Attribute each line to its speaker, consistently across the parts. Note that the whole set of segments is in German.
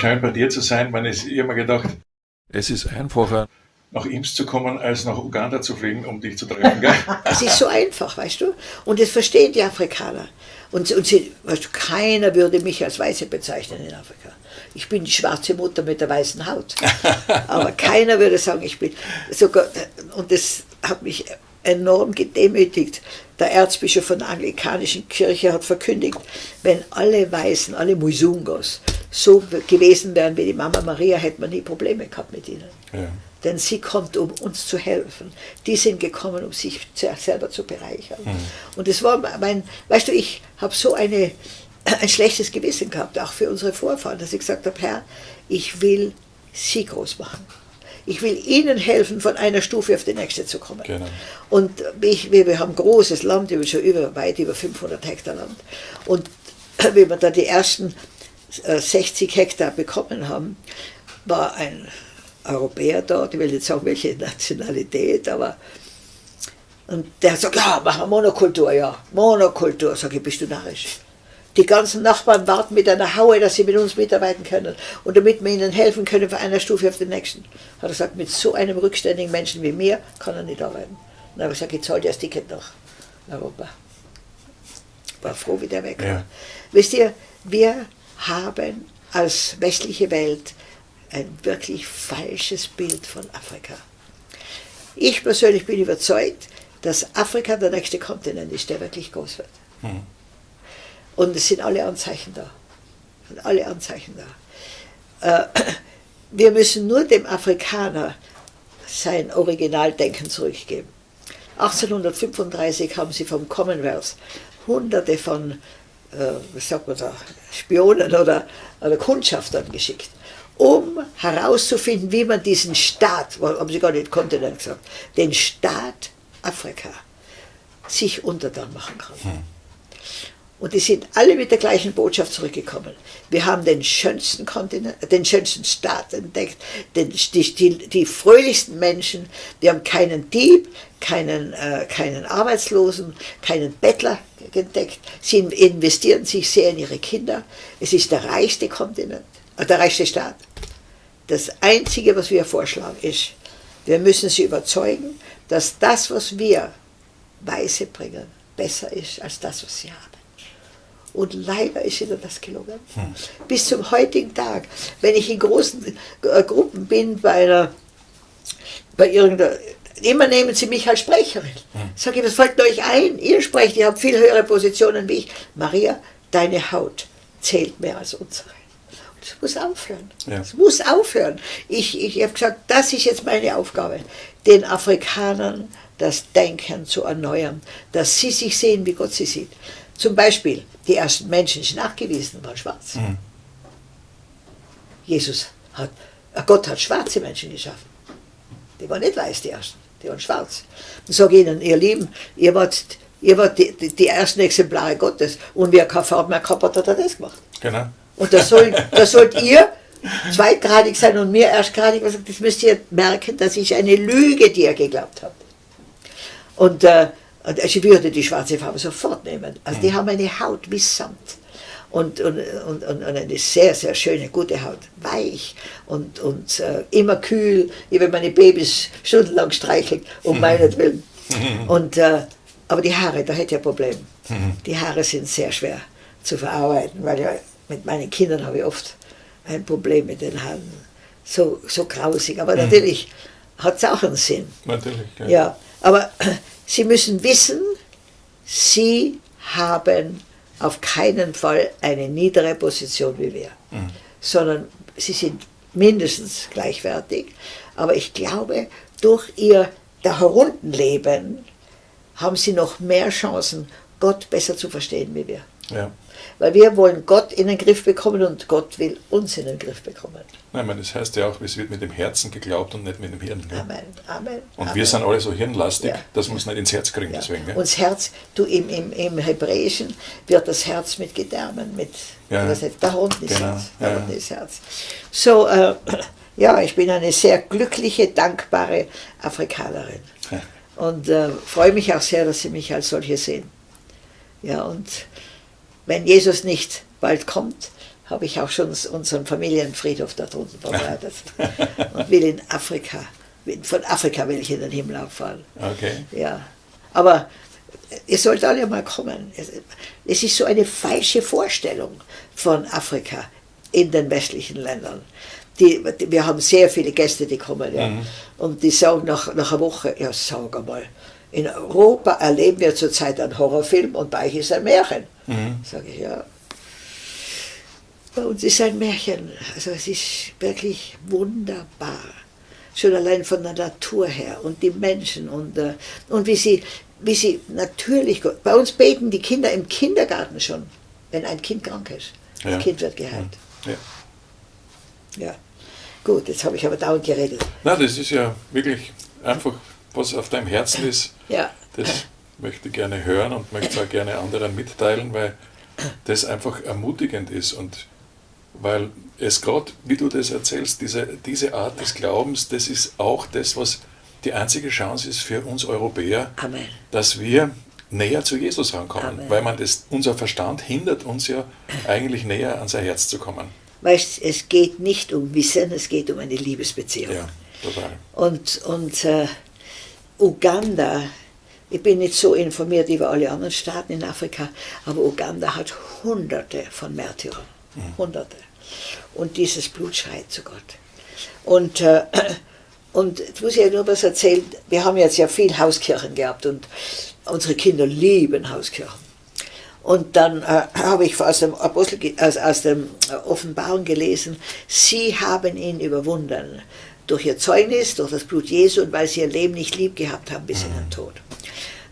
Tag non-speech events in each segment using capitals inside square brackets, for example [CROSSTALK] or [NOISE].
Speaker 1: schön bei dir zu sein. Man ist immer gedacht,
Speaker 2: es ist einfacher,
Speaker 1: nach Ims zu kommen, als nach Uganda zu fliegen, um dich zu treffen. Gell? [LAUGHS]
Speaker 3: es ist so einfach, weißt du? Und das verstehen die Afrikaner. Und, und sie, weißt du, keiner würde mich als Weiße bezeichnen in Afrika. Ich bin die schwarze Mutter mit der weißen Haut. [LAUGHS] Aber keiner würde sagen, ich bin sogar, und das hat mich enorm gedemütigt. Der Erzbischof von der anglikanischen Kirche hat verkündigt, wenn alle Weißen, alle Muisungos, so gewesen wären wie die Mama Maria, hätte man nie Probleme gehabt mit ihnen. Ja. Denn sie kommt, um uns zu helfen. Die sind gekommen, um sich selber zu bereichern. Mhm. Und es war mein, weißt du, ich habe so eine, [CLEARS THROAT] ein schlechtes Gewissen gehabt, auch für unsere Vorfahren, dass ich gesagt habe, Herr, ich will sie groß machen. Ich will ihnen helfen, von einer Stufe auf die nächste zu kommen. Genau. Und ich, wir, wir haben großes Land, über, schon über, weit über 500 Hektar Land. Und [CLEARS THROAT] wenn wir da die ersten 60 äh, Hektar bekommen haben, war ein Europäer dort, ich will nicht sagen, welche Nationalität, aber und der sagt, ja, machen wir Monokultur, ja, Monokultur. Sag ich, bist du narrisch? Die ganzen Nachbarn warten mit einer Haue, dass sie mit uns mitarbeiten können und damit wir ihnen helfen können von einer Stufe auf den nächsten. Hat er gesagt, mit so einem rückständigen Menschen wie mir kann er nicht arbeiten. Dann habe ich gesagt, ich zahle dir das Ticket nach Europa. War froh, wie der weg war. Ja. Wisst ihr, wir haben als westliche Welt ein wirklich falsches Bild von Afrika. Ich persönlich bin überzeugt, dass Afrika der nächste Kontinent ist, der wirklich groß wird. Mhm. Und es sind alle Anzeichen da. Sind alle Anzeichen da. Äh, [CLEARS THROAT] wir müssen nur dem Afrikaner sein Originaldenken zurückgeben. 1835 haben sie vom Commonwealth hunderte von äh, was sagt man da, Spionen oder, oder Kundschaftern geschickt um herauszufinden, wie man diesen Staat, haben sie gar nicht Kontinent gesagt, den Staat Afrika sich untertan machen kann. Hm. Und die sind alle mit der gleichen Botschaft zurückgekommen. Wir haben den schönsten Kontinent, den schönsten Staat entdeckt, den, die, die, die, fröhlichsten Menschen. Wir haben keinen Dieb, keinen, äh, keinen Arbeitslosen, keinen Bettler entdeckt. Sie investieren sich sehr in ihre Kinder. Es ist der reichste Kontinent, äh, der reichste Staat. Das Einzige, was wir vorschlagen, ist, wir müssen sie überzeugen, dass das, was wir Weise bringen, besser ist als das, was sie haben. Und leider ist ihnen das gelungen. Hm. Bis zum heutigen Tag, wenn ich in großen äh, Gruppen bin, bei, einer, bei irgendeiner, immer nehmen sie mich als Sprecherin. Sage ich, was fällt euch ein? Ihr sprecht, ihr habt viel höhere Positionen wie ich. Maria, deine Haut zählt mehr als unsere. Es muss aufhören. Ja. Muss aufhören. Ich, ich habe gesagt, das ist jetzt meine Aufgabe, den Afrikanern das Denken zu erneuern, dass sie sich sehen, wie Gott sie sieht. Zum Beispiel, die ersten Menschen sind nachgewiesen, waren schwarz. Mhm. Jesus hat, äh, Gott hat schwarze Menschen geschaffen. Die waren nicht weiß, die ersten, die waren schwarz. Ich sage ihnen, ihr Lieben, ihr wart, ihr wart die, die, die ersten Exemplare Gottes und wer keine Farbe mehr gehabt hat, hat er das gemacht. Genau. Und da, soll, [LAUGHS] da sollt ihr zweitgradig sein und mir erstgradig. Also das müsst ihr merken, das ist eine Lüge, die ihr geglaubt habt. Und äh, ich würde die schwarze Farbe sofort nehmen. Also die mhm. haben eine Haut wie Samt. Und, und, und, und, eine sehr, sehr schöne, gute Haut. Weich und, und äh, immer kühl. Ich habe meine Babys stundenlang streichelt, um [LAUGHS] meinetwillen. [LAUGHS] Und, äh, aber die Haare, da hätte ich ein Problem. [LAUGHS] Die Haare sind sehr schwer zu verarbeiten, weil ja mit meinen Kindern habe ich oft ein Problem mit den Haaren. So, so grausig. Aber mhm. natürlich hat es auch einen Sinn. Natürlich, ja. ja. Aber [CLEARS THROAT] Sie müssen wissen, Sie haben auf keinen Fall eine niedere Position wie wir, mhm. sondern Sie sind mindestens gleichwertig. Aber ich glaube, durch Ihr da herunten haben Sie noch mehr Chancen, Gott besser zu verstehen wie wir. Ja. Weil wir wollen Gott in den Griff bekommen und Gott will uns in den Griff bekommen.
Speaker 2: Nein, meine, das heißt ja auch, es wird mit dem Herzen geglaubt und nicht mit dem Hirn. Gell?
Speaker 3: Amen, Amen.
Speaker 2: Und
Speaker 3: Amen.
Speaker 2: wir sind alle so hirnlastig, ja. dass wir es nicht ins Herz kriegen. Ja. Deswegen,
Speaker 3: gell? Und das Herz, du im, im, im Hebräischen wird das Herz mit Gedärmen, mit, ja. was heißt, da unten ist genau. Herz. Da unten ist Herz. So, äh, [CLEARS THROAT] ja, ich bin eine sehr glückliche, dankbare Afrikanerin. Und äh, freue mich auch sehr, dass Sie mich als solche sehen. Ja, und wenn Jesus nicht bald kommt, habe ich auch schon unseren Familienfriedhof da drunten vorbereitet. [LAUGHS] und will in Afrika, von Afrika will ich in den Himmel auffahren.
Speaker 2: Okay.
Speaker 3: Ja, aber ihr sollt alle mal kommen. Es ist so eine falsche Vorstellung von Afrika in den westlichen Ländern. Die, wir haben sehr viele Gäste, die kommen, ja. Mhm. Und die sagen nach, nach einer Woche, ja, sag einmal, in Europa erleben wir zurzeit einen Horrorfilm und bei euch ist ein Märchen. Mhm. Sage ich, ja. Bei uns ist ein Märchen. Also es ist wirklich wunderbar. Schon allein von der Natur her und die Menschen und, äh, und wie, sie, wie sie natürlich, bei uns beten die Kinder im Kindergarten schon, wenn ein Kind krank ist. Das ja. Kind wird geheilt. Ja. ja. Gut, jetzt habe ich aber dauernd geredet.
Speaker 2: Na, das ist ja wirklich einfach, was auf deinem Herzen ist.
Speaker 3: Ja.
Speaker 2: Das möchte gerne hören und möchte es auch gerne anderen mitteilen, weil das einfach ermutigend ist und weil es gerade, wie du das erzählst, diese, diese Art des Glaubens, das ist auch das, was die einzige Chance ist für uns Europäer,
Speaker 3: Amen.
Speaker 2: dass wir näher zu Jesus rankommen, Amen. weil man das, unser Verstand hindert uns ja eigentlich näher an sein Herz zu kommen.
Speaker 3: Weißt, es geht nicht um Wissen, es geht um eine Liebesbeziehung.
Speaker 2: Ja, total.
Speaker 3: Und, und äh, Uganda, ich bin nicht so informiert über alle anderen Staaten in Afrika, aber Uganda hat Hunderte von Märtyrern. Mhm. Hunderte. Und dieses Blut schreit zu Gott. Und, äh, [CLEARS THROAT] und jetzt muss ich ja nur was erzählen. Wir haben jetzt ja viel Hauskirchen gehabt und unsere Kinder lieben Hauskirchen. Und dann äh, [CLEARS THROAT] habe ich aus dem, Apostel, aus, aus dem äh, Offenbarung gelesen, sie haben ihn überwunden durch ihr Zeugnis, durch das Blut Jesu und weil sie ihr Leben nicht lieb gehabt haben bis in den mhm. Tod.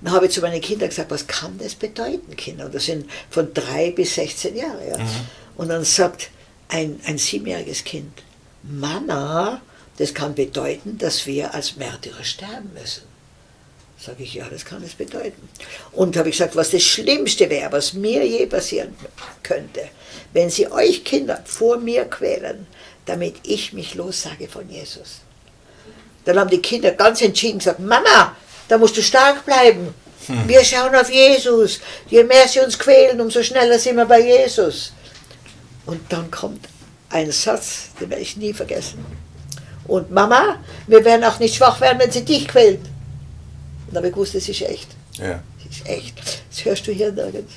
Speaker 3: Dann habe ich zu meinen Kindern gesagt, was kann das bedeuten, Kinder? Und das sind von drei bis 16 Jahre. Ja. Mhm. Und dann sagt ein, ein siebenjähriges Kind, Mama, das kann bedeuten, dass wir als Märtyrer sterben müssen. Sage ich, ja, das kann es bedeuten. Und habe ich gesagt, was das Schlimmste wäre, was mir je passieren könnte, wenn sie euch Kinder vor mir quälen, damit ich mich lossage von Jesus. Dann haben die Kinder ganz entschieden gesagt, Mama, da musst du stark bleiben. Hm. Wir schauen auf Jesus. Je mehr sie uns quälen, umso schneller sind wir bei Jesus. Und dann kommt ein Satz, den werde ich nie vergessen. Und Mama, wir werden auch nicht schwach werden, wenn sie dich quält. Und habe ich gewusst, das ist echt.
Speaker 2: Ja.
Speaker 3: Das ist echt. Das hörst du hier nirgends.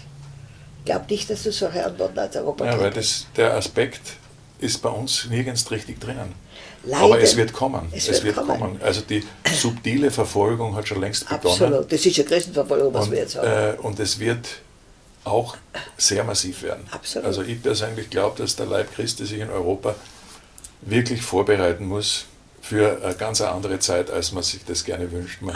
Speaker 3: Ich glaube nicht, dass du solche Antworten als Europa
Speaker 2: Ja, weil das, der Aspekt ist bei uns nirgends richtig drinnen. Leider. Aber es wird kommen. Es, es wird, kommen. kommen. Also die subtile Verfolgung hat schon längst begonnen.
Speaker 3: Absolut, das ist ja Christenverfolgung, was und, wir jetzt haben.
Speaker 2: Äh, und es wird auch sehr massiv werden.
Speaker 3: Absolut.
Speaker 2: Also ich persönlich glaube, dass der Leib Christi sich in Europa wirklich vorbereiten muss für eine ganz andere Zeit, als man sich das gerne wünscht. Man,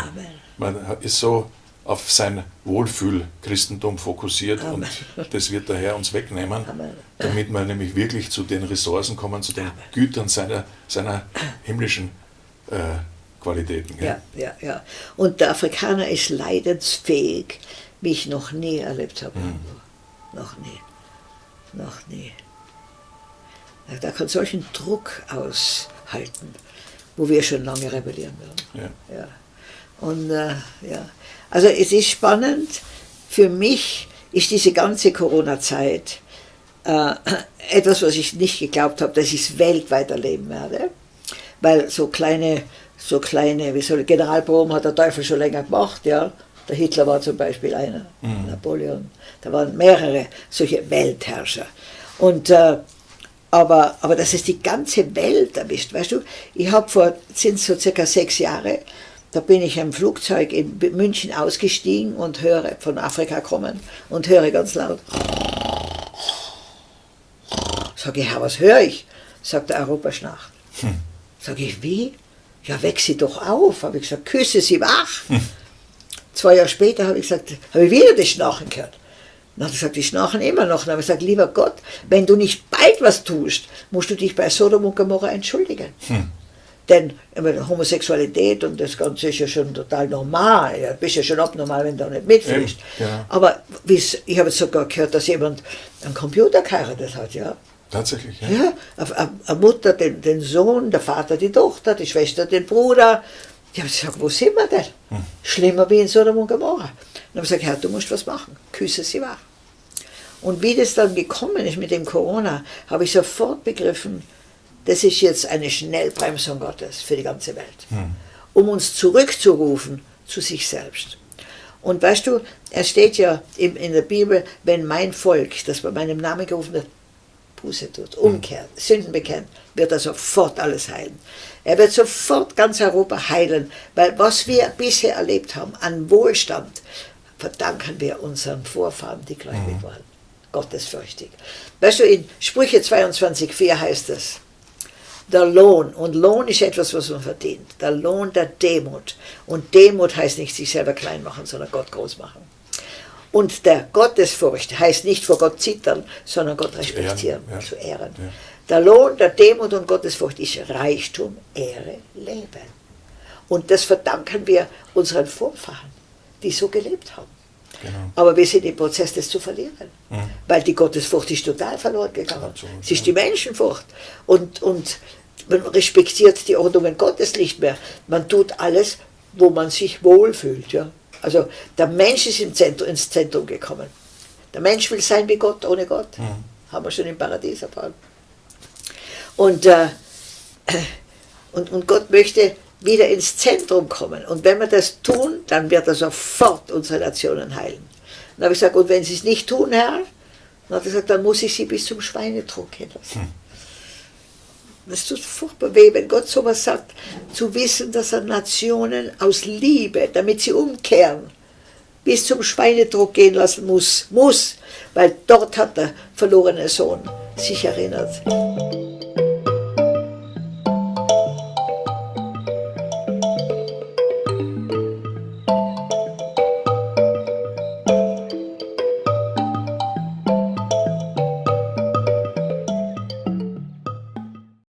Speaker 2: man ist so auf sein Wohlfühl-Christentum fokussiert Amen. und das wird der Herr uns wegnehmen, Amen. damit wir nämlich wirklich zu den Ressourcen kommen, zu den Amen. Gütern seiner, seiner himmlischen äh, Qualitäten.
Speaker 3: Ja, ja, ja. Und der Afrikaner ist leidensfähig, wie ich noch nie erlebt habe. Mhm. Noch nie. Noch nie. Da kann solchen Druck aushalten, wo wir schon lange rebellieren würden. Ja. ja. Und äh, ja, also es ist spannend. Für mich ist diese ganze Corona-Zeit äh, etwas, was ich nicht geglaubt habe, dass ich es weltweit erleben werde. Weil so kleine, so kleine, wie soll Generalproben hat der Teufel schon länger gemacht, ja. Der Hitler war zum Beispiel einer, mhm. Napoleon. Da waren mehrere solche Weltherrscher. Und, äh, aber, aber dass es die ganze Welt erwischt, weißt du, ich habe vor, sind so circa sechs Jahre, da bin ich im Flugzeug in München ausgestiegen und höre von Afrika kommen und höre ganz laut. Sag ich, ja, was höre ich? Sagt der Europaschnacht. Hm. Sag ich, wie? Ja, weck sie doch auf. Habe ich gesagt, küsse sie wach. Hm. Zwei Jahre später habe ich gesagt, habe ich wieder das Schnarchen gehört. Dann hat er gesagt, die schnarchen immer noch. Dann habe ich gesagt, lieber Gott, wenn du nicht bald was tust, musst du dich bei Sodom und Gomorra entschuldigen. Hm. Denn Homosexualität und das Ganze ist ja schon total normal. Ja, bist ja schon abnormal, wenn du nicht mitfliegst. Ja. Aber ich habe sogar gehört, dass jemand einen Computer geheiratet hat, ja.
Speaker 2: Tatsächlich, ja.
Speaker 3: ja eine Mutter den, den Sohn, der Vater die Tochter, die Schwester den Bruder. Die haben gesagt, wo sind wir denn? Schlimmer wie in Sodom und Gomorra. Dann habe ich gesagt, Herr, du musst was machen. Küsse sie wach. Und wie das dann gekommen ist mit dem Corona, habe ich sofort begriffen, das ist jetzt eine Schnellbremsung Gottes für die ganze Welt, hm. um uns zurückzurufen zu sich selbst. Und weißt du, es steht ja in, in der Bibel, wenn mein Volk, das bei meinem Namen gerufen wird, Buße tut, umkehrt, mhm. Sünden bekennt, wird er sofort alles heilen. Er wird sofort ganz Europa heilen, weil was wir bisher erlebt haben an Wohlstand, verdanken wir unseren Vorfahren, die gläubig mhm. waren. Gottesfürchtig. Weißt du, in Sprüche 22,4 heißt es, der Lohn, und Lohn ist etwas, was man verdient, der Lohn der Demut. Und Demut heißt nicht sich selber klein machen, sondern Gott groß machen. Und der Gottesfurcht heißt nicht vor Gott zittern, sondern Gott respektieren, zu ehren. Ja. Zu ehren. Ja. Der Lohn der Demut und Gottesfurcht ist Reichtum, Ehre, Leben. Und das verdanken wir unseren Vorfahren, die so gelebt haben. Genau. Aber wir sind im Prozess, das zu verlieren. Mhm. Weil die Gottesfurcht ist total verloren gegangen. Absolut, es ist die Menschenfurcht. Und, und man respektiert die Ordnungen Gottes nicht mehr. Man tut alles, wo man sich wohlfühlt. Ja? Also der Mensch ist im Zentrum, ins Zentrum gekommen. Der Mensch will sein wie Gott, ohne Gott. Mhm. Haben wir schon im Paradies erfahren. Und, äh, und, und Gott möchte wieder ins Zentrum kommen. Und wenn wir das tun, dann wird er sofort unsere Nationen heilen. Dann habe ich gesagt, und wenn sie es nicht tun, Herr, dann hat er gesagt, dann muss ich sie bis zum Schweinetrog gehen lassen. Hm. Das tut furchtbar weh, wenn Gott sowas sagt, zu wissen, dass er Nationen aus Liebe, damit sie umkehren, bis zum Schweinedruck gehen lassen muss, muss, weil dort hat der verlorene Sohn sich erinnert.